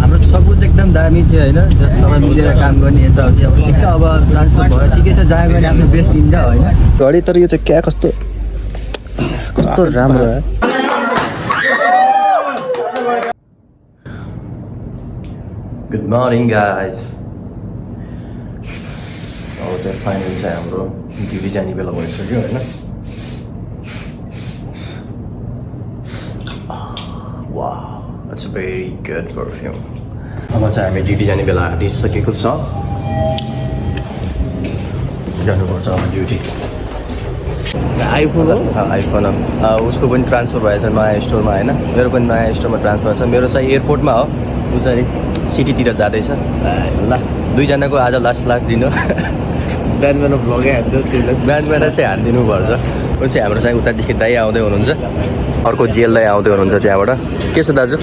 हाम्रो सब कुछ एकदम दामी थियो होइन जस सबै मिलेर काम गर्ने यताउति अब ठिक छ अब ट्रान्सफर भयो ठिकै छ जहाँ गएर आफ्नो बेस्ट दिन्छ होइन। घडी तर यो चाहिँ क्या कस्तो? कस्तो राम्रो है? गुड मर्निङ गाइज अब चाहिँ फाइनल चाहिँ हाम्रो ड्युटी जाने बेला भइसक्यो होइन। A very good perfume. अब चाहिँ हामी ड्युटी जाने बेला आँटिसकेको छ जानुपर्छ अब ड्युटी आइफोन आइफोन उसको पनि ट्रान्सफर भएछ नयाँ स्टोरमा होइन मेरो पनि नयाँ स्टोरमा ट्रान्सफर छ मेरो चाहिँ एयरपोर्टमा हो ऊ चाहिँ सिटीतिर जाँदैछ ल दुईजनाको आज लास्ट लास्ट दिन हो बिहान बिहान भ्लगै हान्थ्यो बिहान बिहान चाहिँ हानिदिनुपर्छ ऊ चाहिँ हाम्रो चाहिँ उतादेखि दाइ आउँदै हुनुहुन्छ अर्को जेल दाइ आउँदै हुनुहुन्छ त्यहाँबाट के छ दाजु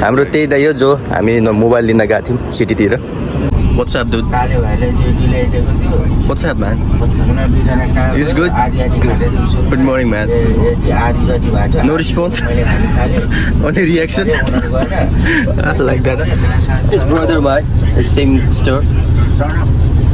हाम्रो त्यही दाइ हो जो हामी न मोबाइल लिन गएको थियौँ सिटीतिर वाट्सएप दुध वाट्सएप म्यान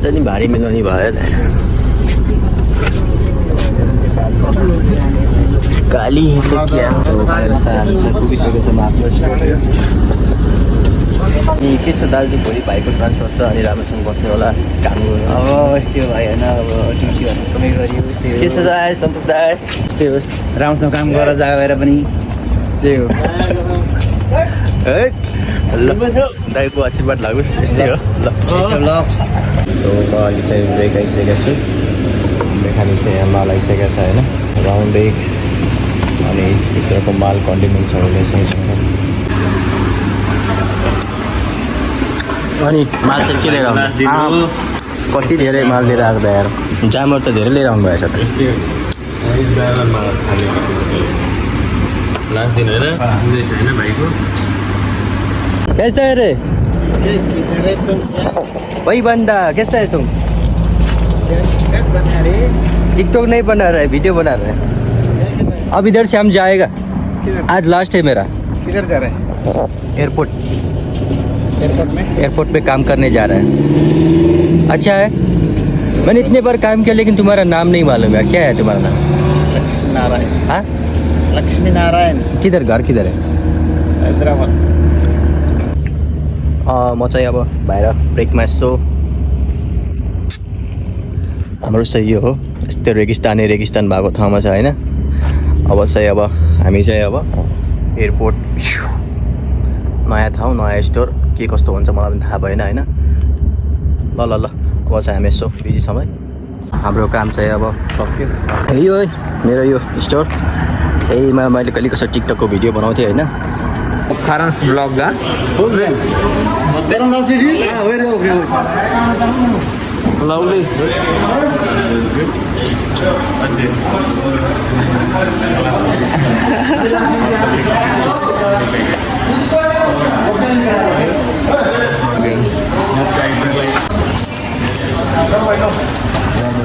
आज नि भारी मिलाउने भयो त गाली त क्या के छ दाजु भोलि भाइको ट्रान्सफर छ अनि राम्रोसँग बस्नु होला। काम गर्नु अब यस्तै होइन अब ड्युटीहरू सबै गऱ्यो यस्तै के छ दाइ सन्तोष दाइ हो राम्रोसँग काम गरेर जग्गा गएर पनि। त्यही हो है ल दाइको आशीर्वाद लागोस् यस्तै हो ल म अहिले चाहिँ ब्रेक आइसकेको छु चाहिँ यहाँ माल आइसकेको छ होइन राउन्ड एक अनि भित्रको माल कन्डिमेन्ट्सहरू ल्याइसकेको छ अनि माल चाहिँ के लिएर आउनु आ, कति धेरै माल लिएर आएको यार जामर त धेरै लिएर आउनु भएछ लास्ट दिन होइन भाइको कैसा है रे? वही बंदा कैसा है तुम? टिकटॉक नहीं बना रहा है वीडियो बना रहा है। अब इधर से हम जाएगा। आज लास्ट है मेरा। किधर जा रहा है? एयरपोर्ट एयरपोर्ट में? एयरपोर्ट पे काम करने जा रहा है। अच्छा है? मैंने इतने बार काम किया लेकिन तुम्हारा नाम नहीं मालूम है क्या है तुम्हारा नाम? लक्ष्मी नारायण हाँ? लक्ष्मी नारायण किधर घर किधर है? हैदराबाद। म चाहिँ अब बाहिर ब्रेकमा यसो हाम्रो चाहिँ यो हो यस्तो रेगिस्तानै रेगिस्तान भएको ठाउँमा छ होइन अब चाहिँ अब हामी चाहिँ अब एयरपोर्ट नयाँ ठाउँ नयाँ स्टोर के कस्तो हुन्छ मलाई पनि थाहा भएन होइन ल ल ल अब चाहिँ हामी यसो बिजी समय हाम्रो काम चाहिँ अब सक्यो है मेरो यो स्टोर यहीमा मैले कहिले कसो टिकटकको भिडियो बनाउँथेँ होइन Karan's vlog ga. Who's in? Karan last video. Ah, where is okay? Lovely.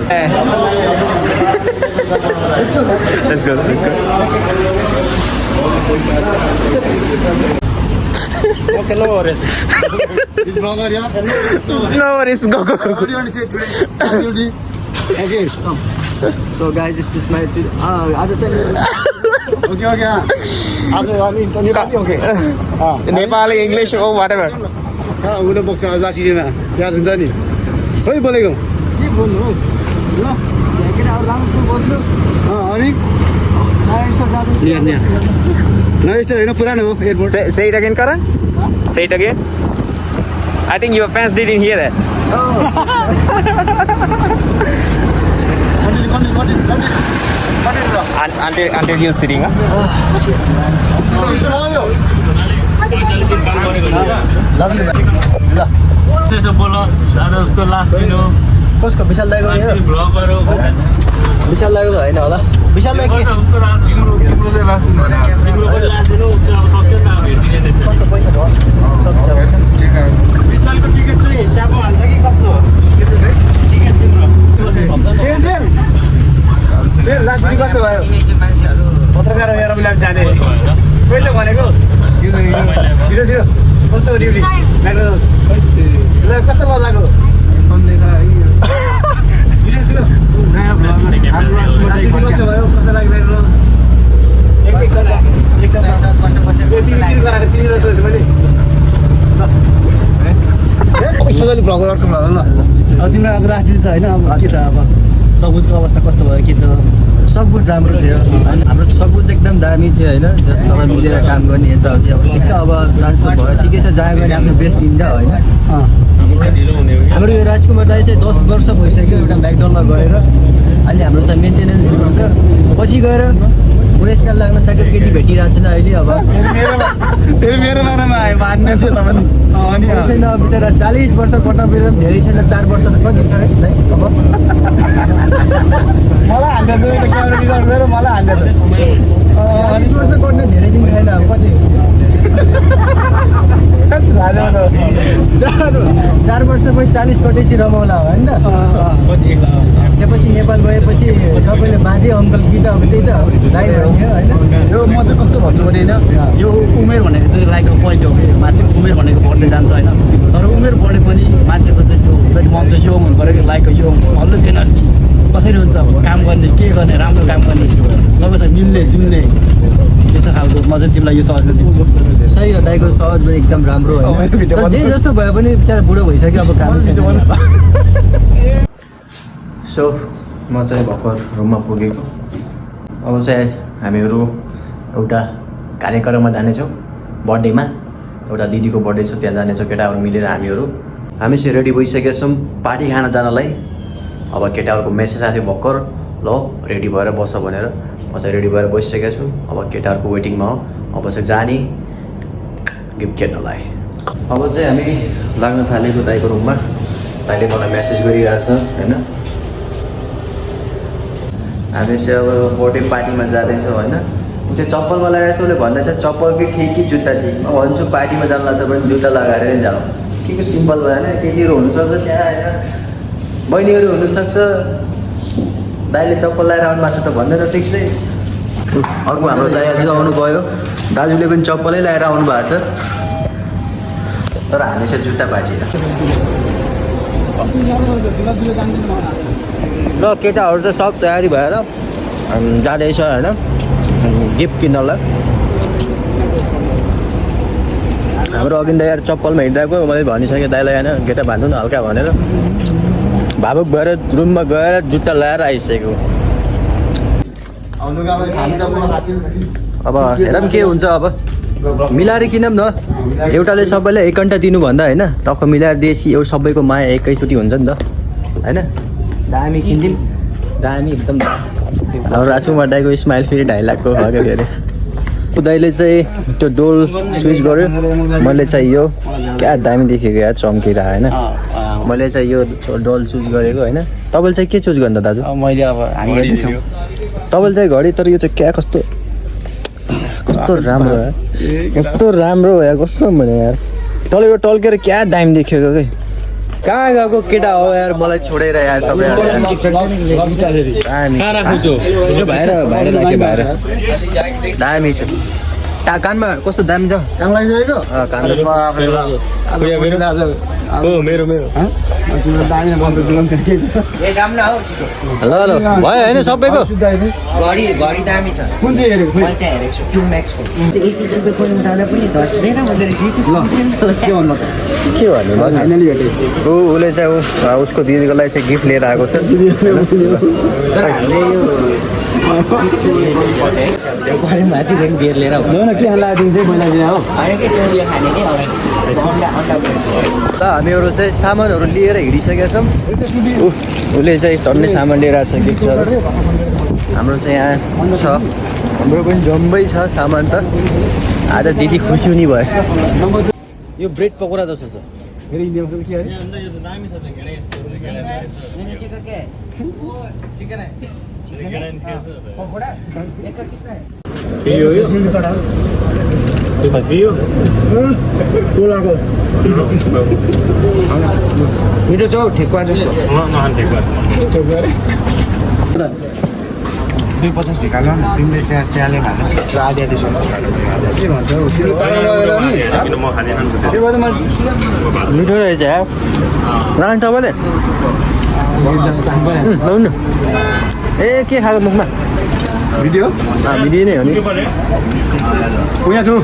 Eh. Let's go. Let's go. Let's go. Okay, no worries. This vlogger, yeah? No worries, go, go, go, go. What do you want to say today? Activity? Okay, come. So guys this is my आज चाहिँ okay okay आज अनि Nepali okay Nepali English or whatever उसले बोक्छ जासिटीमा याद हुन्छ नि खोइ बोलेको के बोल्नु हौ ल अनि स्टोर होइन पुरानो हो airport Say, say it again, Karan. Say it again. I think your fans didn't hear that. Un- until until you're sitting. Huh? त्यसो बोल आज उसको लास्ट दिन हो कसको विशाल दाइको विशाल दाइको त होइन होला विशाल दाइ विशालको टिकट चाहिँ स्यापो हाल्छ कि कस्तो भयो पत्रकार जाने कहिले भनेको छिटो छिटो कस्तो कस्तो मजाको छिटो छिटो ड्युटी कस्तो भयो कस्तो लाग्यो म्याकडोनल्ड्स एक एक सप्ताह एक सप्ताह यो तिमी किन गराएको तिमी र सोचेँ मैले सोचाले भ्लगर अर्को भ्लगर ल तिम्रो आज ड्युटी छ होइन अब के छ अब? सबुतको अवस्था कस्तो भयो के छ? सकबुट राम्रो थियो। अनि हाम्रो सकबुट चाहिँ एकदम दामी थियो होइन जससँग मिलेर काम गर्ने यताउति अब ठिक छ अब ट्रान्सफर भयो ठिकै छ जहाँ गएर आफ्नो बेस्ट दिन्छ होइन। हाम्रो यो राजकुमार दाई चाहिँ दस वर्ष भइसक्यो एउटा म्याकडलमा गएर। अहिले हाम्रो चाहिँ मेन्टेनेन्स हुन्छ। पछि गएर पुरस्कार लाग्न सक्यो केटी भेटिरहेको छैन अहिले अब। छैन अब बिचरा चालिस वर्ष कट्न बेला धेरै छैन चार वर्ष चाहिँ कति छ? अब। मलाई त चालिस वर्ष कट्न धेरै दिन छैन अब कति? त। चार वर्षपछि चालिस कटेपछि रमाउला हो होइन? त्यसपछि नेपाल गएपछि सबैले बाजे अङ्कल कि त अब त्यही त दाइ भन्यो होइन? यो म चाहिँ कस्तो भन्छु भने होइन यो उमेर भनेको चाहिँ लाइक पोइन्ट हो मान्छेको उमेर भनेको बढ्दै जान्छ होइन? तर उमेर बढे पनि मान्छेको चाहिँ त्यो हुन्छ कि मन चाहिँ यो हुनु पऱ्यो कि लाइक यो अलवेज एनर्जी कसरी हुन्छ काम गर्ने के गर्ने राम्रो काम गर्ने सबैसँग मिल्ने जुल्ने। त्यस्तो खालको म चाहिँ तिमीलाई यो सजेसन दिन्छु। सही हो दाइको सहज पनि एकदम राम्रो होइन। जे जस्तो भए पनि बिचरा बुढो भइसक्यो अब काम। सो म चाहिँ भर्खर रुममा पुगेको। अब चाहिँ हामीहरू एउटा कार्यक्रममा जानेछौँ बर्थडेमा। एउटा दिदीको बर्थडे छ त्यहाँ जानेछौँ केटाहरू मिलेर हामीहरू। हामी चाहिँ रेडी भइसकेका छौँ पार्टी खान जानलाई। अब केटाहरूको मेसेज आएको थियो भर्खर। ल रेडी भएर बस भनेर। म चाहिँ रेडी भएर बसिसकेको छु। अब केटाहरूको वेटिङमा हो। अब चाहिँ जाने। गिफ्ट खेल्नलाई। अब चाहिँ हामी लाग्न थालेको दाइको रुममा दाइले मलाई मेसेज गरिरहेछ होइन? हामी चाहिँ अब बर्थडे पार्टीमा जाँदैछौँ होइन? ऊ चाहिँ चप्पलमा लगाएछ उसले भन्दैछ चप्पल कि ठिक कि जुत्ता ठिक? म भन्छु पार्टीमा जानु लाग्छ भने जुत्ता लगाएर नै जाउँ के को सिम्पल भएन केटीहरू हुनुसक्छ त्यहाँ होइन? बहिनीहरू हुनुसक्छ। दाइले चप्पल लगाएर आउनु भएको छ त भन्दैन ठिक अर्को हाम्रो दाइ आज आउनुभयो। दाजुले पनि चप्पलै लगाएर आउनु भएको छ। तर हामी चाहिँ जुत्ता पार्टी ल केटाहरू चाहिँ सब तयारी भएर जाँदैछ होइन। गिफ्ट किन्नलाई। हाम्रो अघि दाइ चप्पलमा हिँडिरहेको मैले भनिसकेँ दाइलाई होइन। केटा भान्नु न हल्का भनेर। भावुक भएर रुममा गएर जुत्ता लगाएर आइसकेको। अब हेरौँ के हुन्छ अब। मिलाएर किनौँ न। एउटाले सबैलाई एक घन्टा दिनुभन्दा होइन टक्क मिलाएर दिएपछि एउटा सबैको माया एकैचोटि हुन्छ नि त। होइन? दामी किनिदिउँ दामी एकदम। हाम्रो राजकुमार दाईको स्माइल फेरि ढाई लाखको भयो क्या फेरि ऊ दाइले चाहिँ त्यो डोल स्विच गर्यो। मैले चाहिँ यो क्या दामी देखेको या चम्किएर होइन? मैले चाहिँ यो डोल चुज गरेको होइन? तपाईँले चाहिँ के चुज गर्नु त दाजु? मैले अब हामी तपाईँले चाहिँ घडी तर यो चाहिँ क्या कस्तो? कस्तो राम्रो यार। कस्तो राम्रो हो यार कस्तो भने यार। तँले यो टल्केर क्या दामी देखेको कि कहाँ गएको केटा हो यार मलाई छोडेर यार तपाईँ दामी। छ। कानमा कस्तो दामी छ? मेरो- मेरो मेरो। हँ? अब तिम्रो दामी बन्द दिलाउनु थियो कि? ए जाम न हौ छिटो। ल ल भयो होइन सबैको? कुन चाहिँ के भन्नु छ के भन्नु ल फाइनली भेटेँ। ऊ उसले चाहिँ उसको दिदीको लागि चाहिँ गिफ्ट लिएर आएको छ। लिएर के पहिला हो ल हामीहरू चाहिँ सामानहरू लिएर हिँडिसकेका छौँ। उसले चाहिँ टन्नै सामान लिएर आएको छ हाम्रो चाहिँ यहाँ छ। हाम्रो पनि जम्मै छ सामान त। आज दिदी खुसी हुने भयो। यो ब्रेड पकोडा जस्तो छ। फेरि इन्डियामा चाहिँ के? मिठो छ हौ ठेकुवा दुई पचास न तिमीले चिया चियाले खानु मिठो रहेछ लानु तपाईँले ए के खाएको मुखमा भिडियो हामी नै हो नि उहाँ छु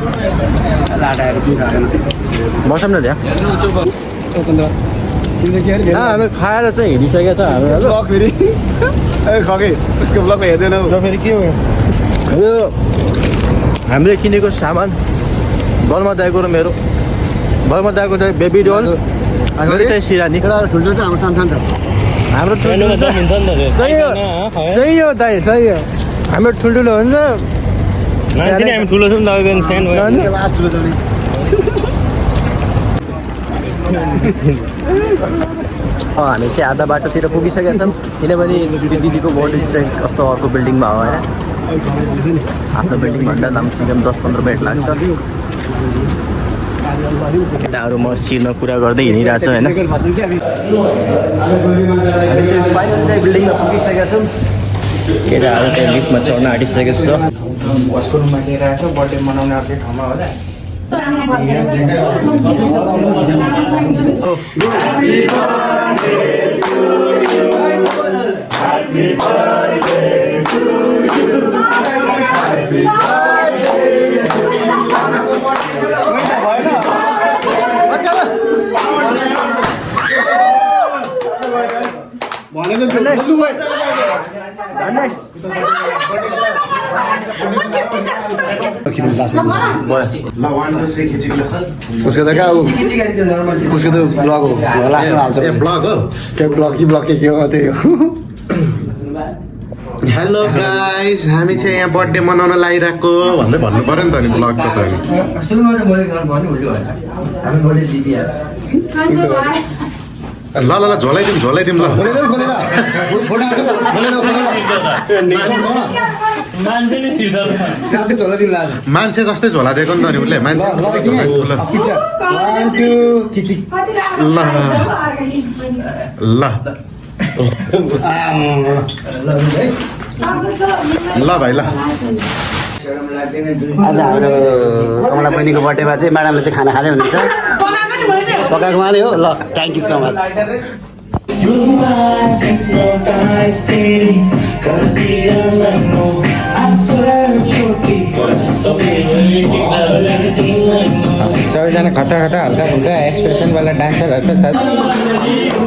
बसौँ न त्यहाँ हामी खाएर चाहिँ हिँडिसकेका छ खगे उसको ब्लग हेर्दैनौ फेरि के हो यो हामीले किनेको सामान बलमा दाइको र मेरो बलमा दाइको चाहिँ बेबी डल ठुल्ठुलो चाहिँ हाम्रो सानो सानो छ हाम्रो सही हो। सही हो दाइ सही हो। हाम्रो ठुल्ठुलो हुन्छ। हामी ठुलो छौँ हामी चाहिँ आधा बाटोतिर पुगिसकेका छौँ। किनभने त्यो दिदीको बर्थडे चाहिँ कस्तो अर्को बिल्डिङमा हो होइन आफ्नो बिल्डिङभन्दा कमसेकम दस पन्ध्र मिनट लाग्छ। केटाहरू मसिरमा कुरा गर्दै होइन पुगिसकेका छौँ केटाहरू चाहिँ लिफ्टमा चढ्न आँटिसकेको छ। कसको रुममा लिएर आएछ बर्थडे मनाउने अर्कै ठाउँमा होला उसको त कहाँ हो? उसको त ब्लग हो। लास्टमा हाल्छ। ए ब्लग हो? के ब्लग कि ब्लग के के हो त्यही हो। हेलो गाइस हामी चाहिँ यहाँ बर्थडे मनाउन लागिरहेको भन्दै भन्नु पऱ्यो नि त नि ब्लगको त ल ल ल झोलाइदिउँ झोलाइदिउँ ल। मान्छे नै थिर्छ साँच्चै झोला दिनु आज। मान्छे जस्तै झोला दिएको नि त नि उसले। मान्छे ल ल। ल। भाइ ल। आज हाम्रो कमला बहिनीको बर्थडेमा चाहिँ म्याडमले चाहिँ खाना खाँदै हुनुहुन्छ। पकाएको माले हो? ल थ्याङ्क यू सो मच सबैजना खतरा खतरा हल्का फुल्का एक्सप्रेसनवाला डान्सरहरू त छ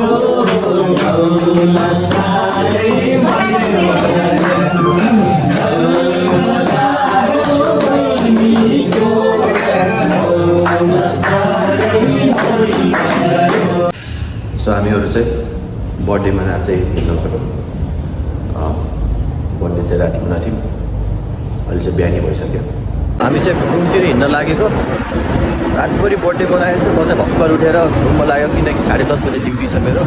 बर्थडे मनाएर चाहिँ हिँड्नु पऱ्यो बर्थडे चाहिँ राति हुन थियो अहिले चाहिँ बिहानै भइसक्यो हामी चाहिँ रुमतिर हिँड्न लागेको रातभरि बर्थडे मनाएको छ म चाहिँ भर्खर उठेर रुममा लाग्यो किनकि साढे दस बजी ड्युटी छ मेरो।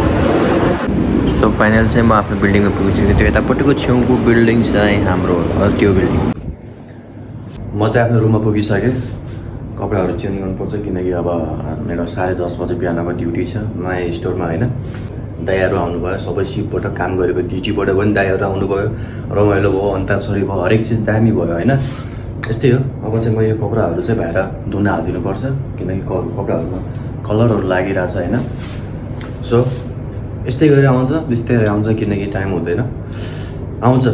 सो फाइनल चाहिँ म आफ्नो बिल्डिङमा पुगिसकेँ त्यो यतापट्टिको छेउको बिल्डिङ चाहिँ हाम्रो त्यो बिल्डिङ म चाहिँ आफ्नो रुममा पुगिसकेँ कपडाहरू चेन्ज गर्नुपर्छ किनकि अब मेरो साढे दस बजे बिहानको ड्युटी छ नयाँ स्टोरमा होइन दाइहरू आउनुभयो। सबै सिपबाट काम गरेको ड्युटीबाट पनि दाइहरू आउनुभयो। रमाइलो भयो अन्ताक्षरी भयो हरेक चिज दामी भयो होइन? यस्तै हो। अब चाहिँ म यो कपडाहरू चाहिँ भाएर धुन हालिदिनुपर्छ किनकि कपडाहरूमा कलरहरू लागिरहेछ होइन? सो यस्तै गरी आउँछ बिस्तारै आउँछ किनकि टाइम हुँदैन। आउँछ।